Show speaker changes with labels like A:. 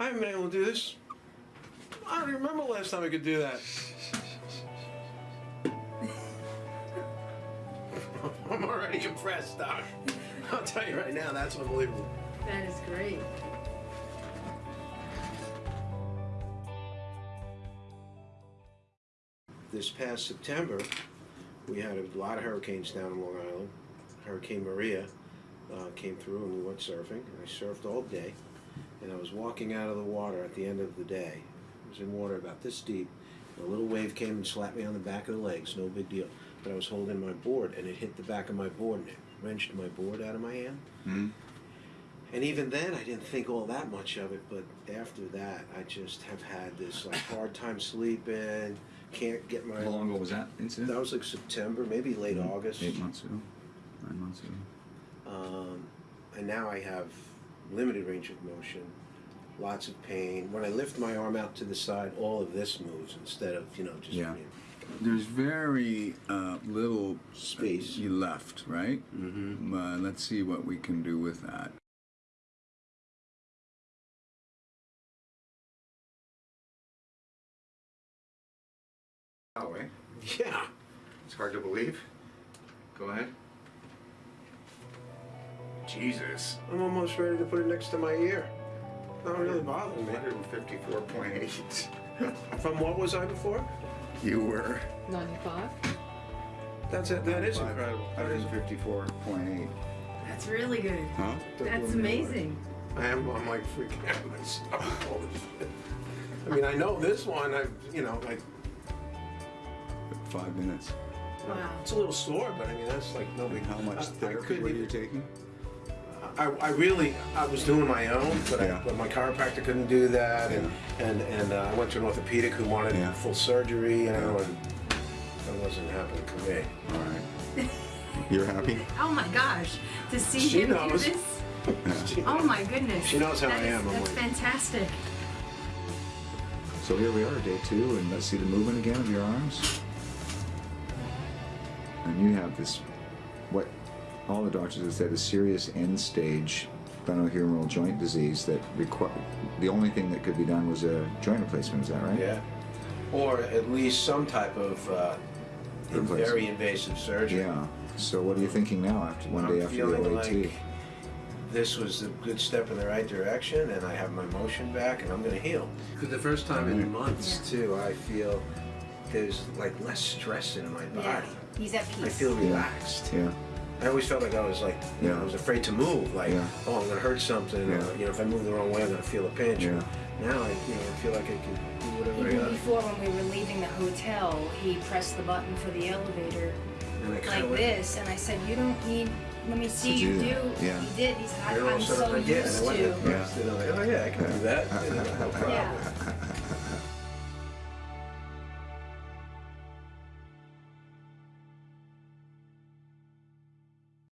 A: I haven't been able to do this. I don't remember the last time I could do that. I'm already impressed, Doc. I'll tell you right now, that's unbelievable.
B: That is great.
A: This past September, we had a lot of hurricanes down in Long Island. Hurricane Maria uh, came through and we went surfing. I surfed all day and I was walking out of the water at the end of the day. I was in water about this deep. A little wave came and slapped me on the back of the legs, no big deal. But I was holding my board and it hit the back of my board and it wrenched my board out of my hand.
C: Hmm?
A: And even then, I didn't think all that much of it. But after that, I just have had this like hard time sleeping. Can't get my.
C: How long ago was that incident?
A: That was like September, maybe late August.
C: Eight months ago. Nine months ago.
A: Um, and now I have limited range of motion, lots of pain. When I lift my arm out to the side, all of this moves instead of you know just
C: Yeah.
A: being-
C: There's very uh, little
A: Space.
C: you left, right?
A: Mm -hmm.
C: Uh, let's see what we can do with that. Oh, eh?
A: Yeah.
C: It's hard to believe. Go ahead. Jesus.
A: I'm almost ready to put it next to my ear. Not really bothering me.
C: 154.8.
A: From what was I before?
C: you were.
B: 95?
A: That's it. That is incredible. That is.
C: 154.8.
B: That's really good.
C: Huh?
B: That's amazing.
A: I am. I'm like freaking out myself. Holy shit. I mean, I know this one. I, you know, like
C: Five minutes.
B: Wow.
A: it's a little sore, but I mean, that's like no big.
C: How much
A: I- I
C: therapy
A: couldn't
C: were you taking?
A: I, I really, I was doing my own, but,
C: Yeah.
A: I, but my chiropractor couldn't do that, and and and uh, I went to an orthopedic who wanted
C: Yeah.
A: full surgery, and I went, that wasn't happening for me.
C: All right. You're happy?
B: Oh my gosh. To see
A: She
B: him
A: knows.
B: do this. Oh my goodness.
A: She knows how
B: That
A: I
B: is-
A: am, I'm
B: That's
A: like-
B: fantastic.
C: So here we are, day two, and let's see the movement again of your arms. And you have this, what all the doctors have said, a serious end stage glenohumeral joint disease that require. The only thing that could be done was a joint replacement. Is that right?
A: Yeah, or at least some type of uh, very invasive surgery.
C: Yeah. So what are you thinking now after one
A: I'm
C: day after the
A: feeling
C: OAT?
A: like this was a good step in the right direction, and I have my motion back, and I'm going to heal. For the first time in months, too, I feel there's like less stress in my body.
B: Yeah. He's at peace.
A: I feel relaxed.
C: Yeah.
A: I always felt like I was like, you know, I was afraid to move. Like,
C: Yeah.
A: oh, I'm gonna hurt something.
C: Yeah.
A: Or, you know, if I move the wrong way, I'm gonna feel a pinch.
C: Yeah.
A: Now I, you know, I feel like I can do whatever I
D: Even
A: got.
D: before, when we were leaving the hotel, he pressed the button for the elevator
A: And
D: like
A: of
D: this, and I said, "You don't need. Let me see you
C: you?
D: do."
C: Yeah.
D: He did. He said, "I-
A: of
D: "I'm so
A: I did, and I
D: used
A: went
D: to."
A: and. I'm like, oh yeah, I can do that. You know, no problem.
D: Yeah.